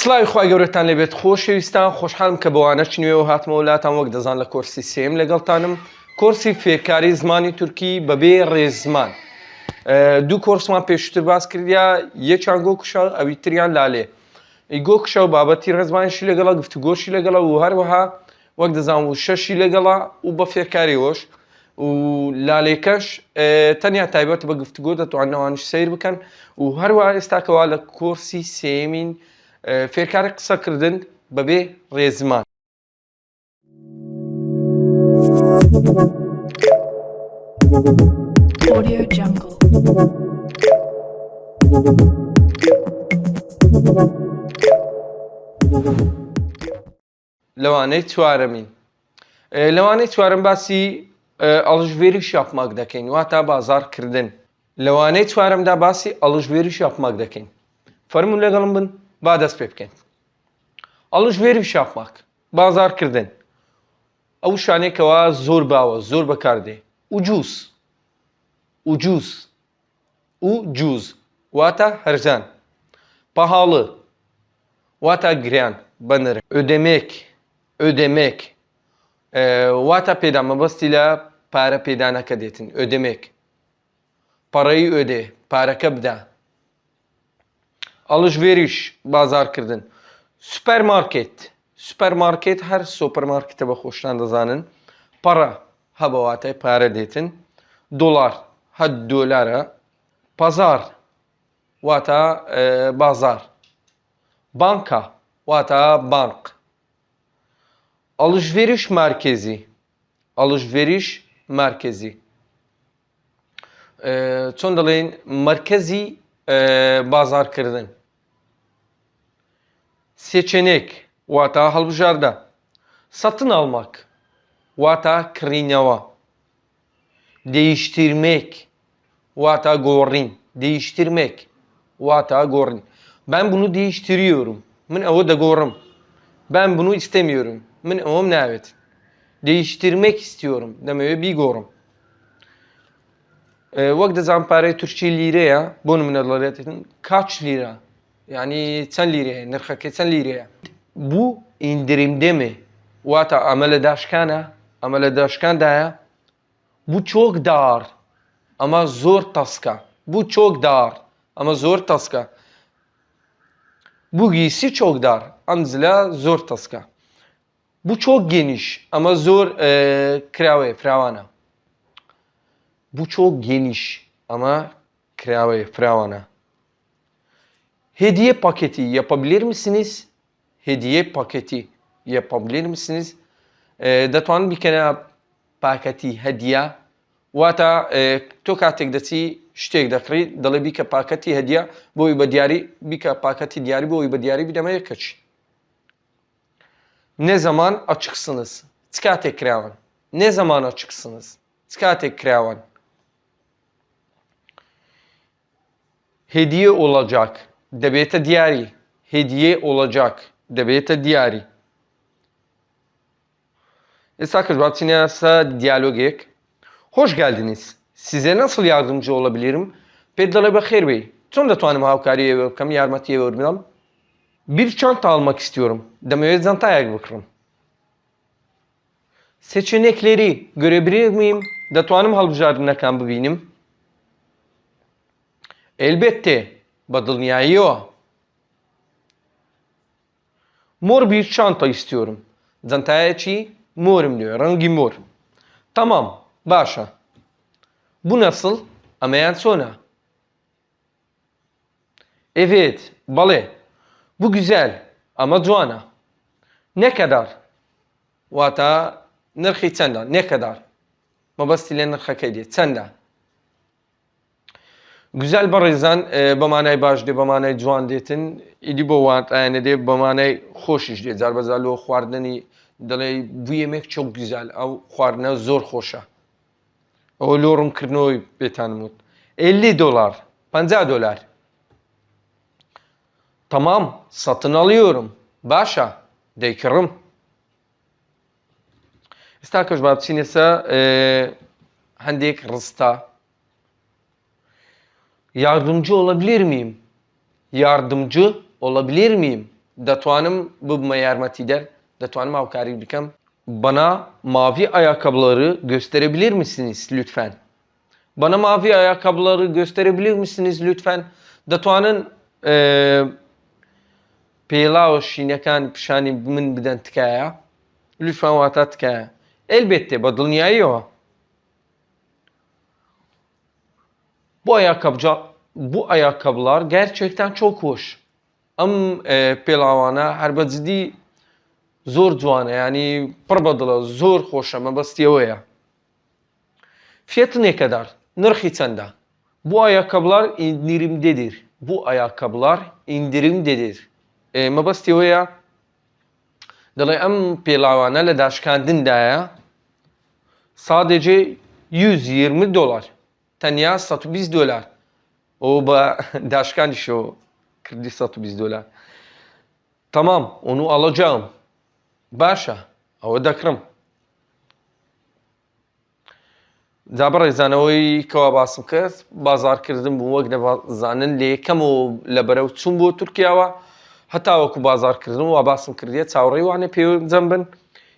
سڵاوی خخوای گەورەتان لەبێت خۆشەویستان خۆشحالم کە بەوانە نوێ و هاتمە وڵاتان وەک دەزان لە کۆرسی سێم لەگەڵتانم. کۆرسی فێرکاری زمانی تورکی بەبێ ڕێزمان. دوو کۆرسمان پێشتر باس کردیا یەکیان گۆ کوشە ئەوی تریان لالێ. ئیگۆ کشە و بابەتی ڕێزمانشی لەگەڵا گفتوگۆشی لەگەڵا و هەروەها وەک دەزان و شەشی لەگەڵا و بە فێرکاریەوەش و لالێکەش تەنیا تایبەت بە گفتوگۆ دەتوانەوانش سیر بکەن. و هەروە ئێستاکەوا لە کۆرسی سێمین فێرکاری قسەکردن بەبێ ڕێزمان. Audio Jungle. لەوانەی چوارەمین. لەوانەی چوارم باسی ئەڵژێری شاپماک دەکەین واتە بازارکردن. لەوانەی چوارمدا باسی ئەڵژێری شاپماک دەکەین. فەرمون لەگەڵم بن. با دەست پێ بکەین ئەڵژێری شاپماک بازارکردن ئەو شانێکەوە زۆر باوە زۆر بەکاردێ و جووس و جووس و جووز واتە هەرزان pahalı واتە گریان بەنر ئۆدەمێک ئۆدەمێک واتە پێدا مەبەستی لە پارە پێدانەکە دێتن ئۆدەمێک پەڕەی ئۆدێ پارەکە بدە alışveriş bazar kirdin supermarket supermarket her supermarkete ve hoşlan da zanın para habavate para detin dolar. Had dolara. Pazar. Vata e, bazar. Banka. Vata bank. Alışveriş merkezi. Alışveriş merkezi. E, çondalın merkezi e, bazar kirdin سێچێنێک واتە هەڵبژاردە سەتن almak واتە کڕینەوە değiştirmek واتە گۆڕین değiştirmek واتە گۆڕین ben bunu değiştiriyorum من ئەوە دەگۆڕم ben bunu istemiyorum من ئەوەم ناوێت değiştirmek istiyorum دەمەوێت بیگۆڕم وەک دەزان پارەی تورکی لیرەیە بۆ منە دەڵێتن کاچ لیرە yani 10 liraya, nırhaki 10 liraya. Bu indirimde mi? Vata ameledaşkana, ameledaşkandaya. Bu çok dar ama zor taska. Bu çok dar ama zor taska. Bu giysi çok dar. Anzila zor taska. Bu çok geniş ama zor e, krave, fravana. Bu çok geniş ama krave, fravana. Hediye paketi yapabilir misiniz? Hediye paketi yapabilir misiniz? دەتوانن بیکەنە پاکەتی هەدیە واتە تۆ کاتێک دەچی شتێک دەکڕی دەڵێ بیکە پاکەتی هەدیە بۆی بە دیاری بیکە پاکەتی دیاری بۆی بە دیاری بدەمە یەکەچ ne zaman açıksınız چ کاتێک کراون ne zaman açıksınız چ کاتێک کراون hediye olacak دەبێتە دیاری hediye olacak دەبێتە دیاری ئێستا کە بچینەسە دیالۆگێک Hoş geldiniz. Size nasıl yardımcı olabilirim? Pedala bakır bey. Çon دەتوانم هاوکاریە بکەم یارمەتیە وەربڵم bir çanta almak istiyorum. دەمەوێت زانتایەک بکڕم. Seçenekleri görebilir miyim? دەتوانم هەڵبژاردنەکان ببینم. Elbette بەدڵنیاییەوە. Mor bir çanta istiyorum. Zantayەکی morم diyor. Rengi mor. Tamam. Başa. Bu nasıl? Amayan sonra. Evet. Bale. Bu güzel. Ama Joana. Ne kadar? Vata nırkı çanda. Ne kadar? Mabastile nırkı diye. Çanda. Güzel barizan e, بەمانای باش دێ بەمانای جوان دێتن ئیدی بۆ واتایانە دێ بەمانای خۆشیش دێ جار بەزالەوە خواردنی دەڵێ بویەمێک چۆک گوزال ئەو خواردنە زۆر خۆشە ئەوە لۆڕمکردنەوەی بێتان وت 50 dolar 50 dolar Tamam satın alıyorum. Başa değkırım. ئێستا کەش با بچینێسە هەندێک ڕستا Yardımcı olabilir miyim? Yardımcı olabilir miyim? Datuanım bu merhamet eder. Datuanım avkari bikam. Bana mavi ayakkabıları gösterebilir misiniz lütfen? Bana mavi ayakkabıları gösterebilir misiniz lütfen? Datuanın e, peylav şinekan pişani min biden tkaya. Lütfen vata tkaya. Elbette bu dünyayı o. Bu ayakkabıca bu ayakkabılar gerçekten çok hoş. Am e, pelavana her ciddi zor cuana yani pırbadıla zor hoş ama bastiyoya. Fiyatı ne kadar? Nırhı sende. Bu ayakkabılar indirimdedir. Bu ayakkabılar indirimdedir. E, mabastiyoya Dalay am pelavana le daşkandindaya sadece 120 dolar. تەنیا 120 دلار ئەو بە داشکانی شۆ کردی 120 دلار تەمام ئۆن و ئەڵەجام باشە ئەوە دەکرم. جا بەڕێزانەوەی کەوا باسم کرد بازارکردن بوو وەک نەزانن لێ یەکەم و لە بەرەو چوم بۆ تورکیاوە. هەتاوەکو بازارکردن و وا باسم کردیە چاوەڕێی وانە پێ جەم بن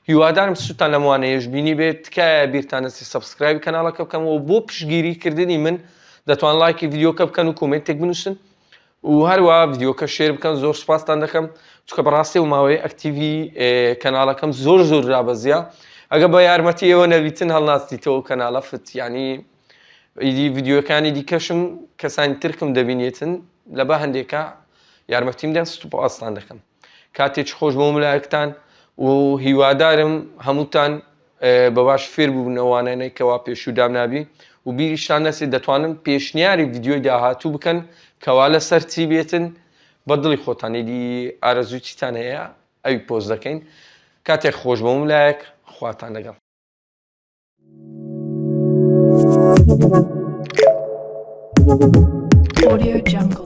هیوادارم سوتان لەموانەیەش بینی بێت تکایە بیرتانەسی سبسکرایب کەناڵەکە بکەمەوە بۆ پشگیریکردنی من دەتوان لایکی یددیوکە بکەن و کۆمنتێک بنووسن و هەروە یددیوکە شێر بکەن زۆر سپاسان دەکەم. چکە بەڕاستی و ماوەی ئەکتیوی کەناڵەکەم زۆر زۆر رابەزیە ئەگە بە یارمەتی ئێوە نەویتن هەڵناستیتەوە کەناڵە فت ینی ئیدی یددیوەکانی دیکەشم کەسانی ترکم دەبینێتن لە بە هەندێکە یارمەتیمدەن سوپ ئاستان دەکەم. کاتێک خۆش بۆ ملایەکتان و هیوادارم هەمووتان بە باش فێر بوونەوانانەی کەوا پێشودام نابی. و بیریشتان نەسێت دەتوانم پێشنیاری یددیۆی داهاتوو بکەن کەوا لە سەر چی بێتن. بە دڵی خۆتانێدی ئارەزوو چیتان هەیە؟ ئەوی پۆز دەکەین. کاتێک خۆش بۆ ملایەک خواتان لەگەڵ. Audio Jungle.